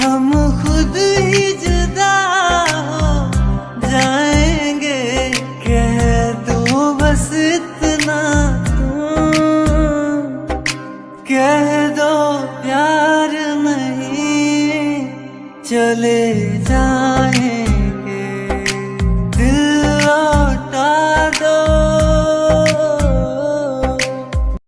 हम खुद ही जुदा हो जाएँगे। कह दो बस इतना। कह दो प्यार नहीं, चले जाए।